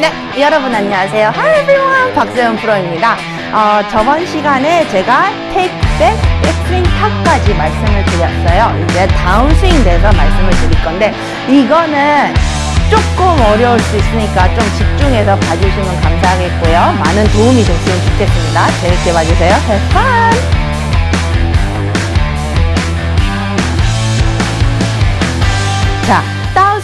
네, 여러분 안녕하세요. Hi everyone, 박세훈 프로입니다. 어, 저번 시간에 제가 테이크 백, 백스윙 탑까지 말씀을 드렸어요. 이제 다운스윙 돼서 말씀을 드릴 건데 이거는 조금 어려울 수 있으니까 좀 집중해서 봐주시면 감사하겠고요. 많은 도움이 됐으면 좋겠습니다. 재밌게 봐주세요. Have fun!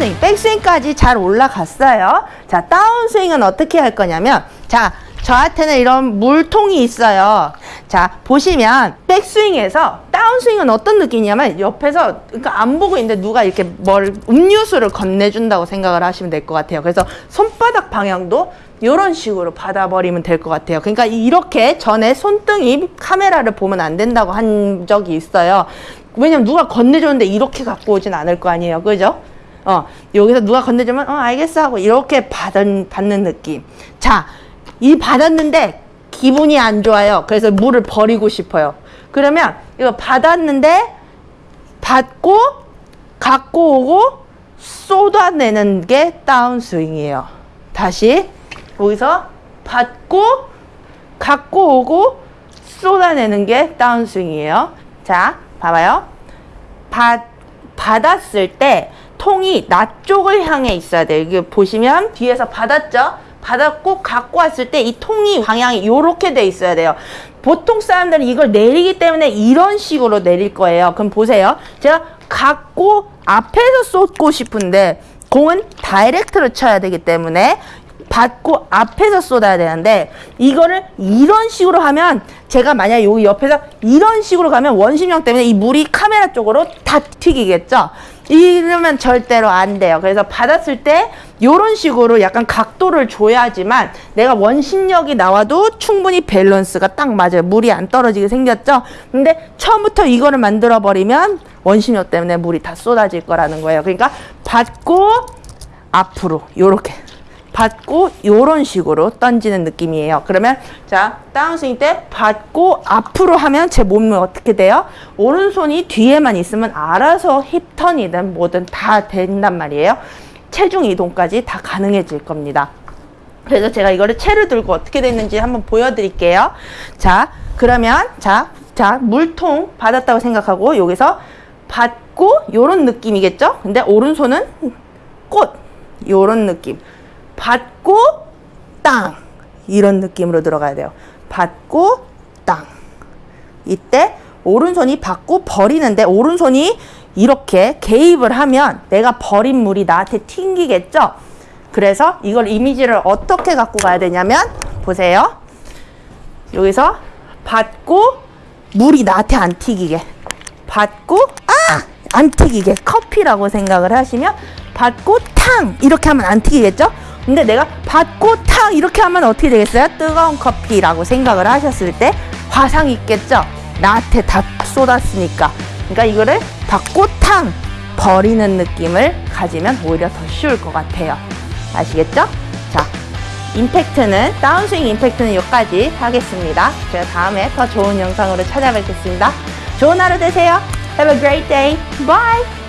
다운스윙, 백스윙까지 잘 올라갔어요. 자, 다운스윙은 어떻게 할 거냐면, 자, 저한테는 이런 물통이 있어요. 자, 보시면, 백스윙에서 다운스윙은 어떤 느낌이냐면, 옆에서, 그러니까 안 보고 있는데 누가 이렇게 뭘, 음료수를 건네준다고 생각을 하시면 될 것 같아요. 그래서 손바닥 방향도 이런 식으로 받아버리면 될 것 같아요. 그러니까 이렇게 전에 손등이 카메라를 보면 안 된다고 한 적이 있어요. 왜냐면 누가 건네줬는데 이렇게 갖고 오진 않을 거 아니에요. 그죠? 어, 여기서 누가 건네주면, 어, 알겠어 하고 이렇게 받은, 받는 느낌. 자, 이 받았는데 기분이 안 좋아요. 그래서 물을 버리고 싶어요. 그러면 이거 받았는데 받고 갖고 오고 쏟아내는 게 다운스윙이에요. 다시 여기서 받고 갖고 오고 쏟아내는 게 다운스윙이에요. 자, 봐봐요. 받, 받았을 때 통이 나 쪽을 향해 있어야 돼요. 이게 보시면 뒤에서 받았죠? 받았고 갖고 왔을 때 이 통이 방향이 이렇게 돼 있어야 돼요. 보통 사람들은 이걸 내리기 때문에 이런 식으로 내릴 거예요. 그럼 보세요. 제가 갖고 앞에서 쏟고 싶은데 공은 다이렉트로 쳐야 되기 때문에 받고 앞에서 쏟아야 되는데 이거를 이런 식으로 하면 제가 만약 여기 옆에서 이런 식으로 가면 원심력 때문에 이 물이 카메라 쪽으로 다 튀기겠죠? 이러면 절대로 안 돼요. 그래서 받았을 때 이런 식으로 약간 각도를 줘야지만 내가 원심력이 나와도 충분히 밸런스가 딱 맞아요. 물이 안 떨어지게 생겼죠? 근데 처음부터 이거를 만들어 버리면 원심력 때문에 물이 다 쏟아질 거라는 거예요. 그러니까 받고 앞으로 요렇게 받고 요런 식으로 던지는 느낌이에요. 그러면 자 다운스윙 때 받고 앞으로 하면 제 몸은 어떻게 돼요? 오른손이 뒤에만 있으면 알아서 힙턴이든 뭐든 다 된단 말이에요. 체중 이동까지 다 가능해질 겁니다. 그래서 제가 이거를 채를 들고 어떻게 됐는지 한번 보여드릴게요. 자 그러면 자, 자 물통 받았다고 생각하고 여기서 받고 요런 느낌이겠죠? 근데 오른손은 꽃 요런 느낌. 받고 땅 이런 느낌으로 들어가야 돼요. 받고 땅 이때 오른손이 받고 버리는데 오른손이 이렇게 개입을 하면 내가 버린 물이 나한테 튕기겠죠? 그래서 이걸 이미지를 어떻게 갖고 가야 되냐면 보세요. 여기서 받고 물이 나한테 안 튀기게 받고 아! 안 튀기게 커피라고 생각을 하시면 받고 탕 이렇게 하면 안 튀기겠죠? 근데 내가 받고 탕 이렇게 하면 어떻게 되겠어요? 뜨거운 커피라고 생각을 하셨을 때 화상 있겠죠? 나한테 다 쏟았으니까. 그러니까 이거를 받고 탕 버리는 느낌을 가지면 오히려 더 쉬울 것 같아요. 아시겠죠? 자, 임팩트는 다운스윙 임팩트는 여기까지 하겠습니다. 제가 다음에 더 좋은 영상으로 찾아뵙겠습니다. 좋은 하루 되세요. Have a great day. Bye.